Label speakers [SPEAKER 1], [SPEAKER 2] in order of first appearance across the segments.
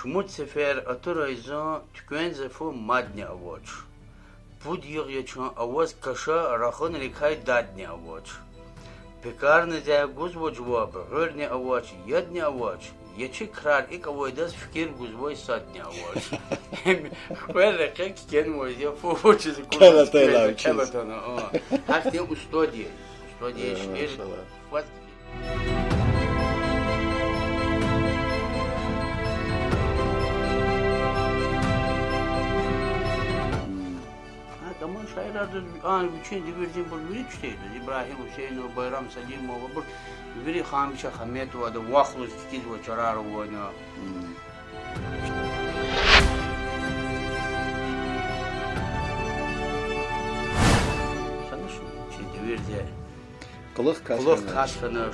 [SPEAKER 1] Шмуцефер атыраза ткензефо мадня авоч. Пуд йогьячон авоз каша рахон рекай дадня авоч. Пекарны за гузвоч вабы, гырня авоч, ядня авоч. Ячи крар ик авойдас фикир гузвой садня авоч. Хвэлэ кек кен мойзе фовочи за кузоч. Кэлатайла учись. Кэлатайла, о. Хахте устодия. Устодия шнежит. Хватит. тому що я ради ан вчен диверзин бул виричтейди ибраҳим ҳусейнов байрам салимов бур вири ҳамеша ҳаметовада вахлус кизва чараро война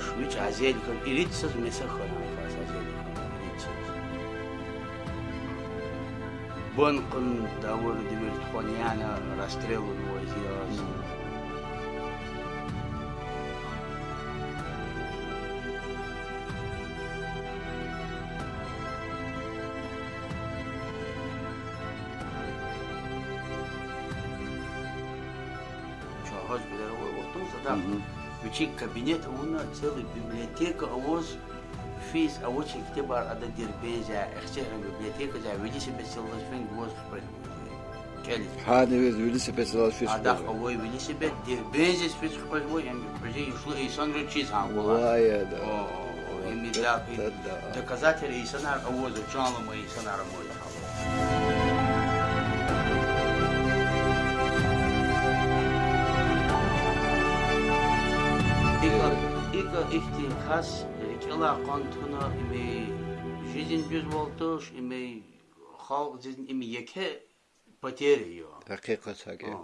[SPEAKER 1] швич месе Бонкун Тамур Демиртхоняна, расстрел у него сделался. Чего, господи, вот тут, да? Учить кабинет, он целый библиотека, а вот fees a which iktibar ada dirbeja ikhtiha biblioteka ja vili se besildas fing was kelly
[SPEAKER 2] hadi vez vili se besildas fing ada
[SPEAKER 1] khoy vili se bet dirbeja fis khoy moy em proje yuslu insan ro chiz ha wala
[SPEAKER 2] ya da emi da
[SPEAKER 1] доказатели и сонар авоза чалма и сонар мой Ика ихтин хас, кела контуна имей жизнь без волтош, имей хаук жизнь имей яке потери ее.
[SPEAKER 2] Хакикат хаке.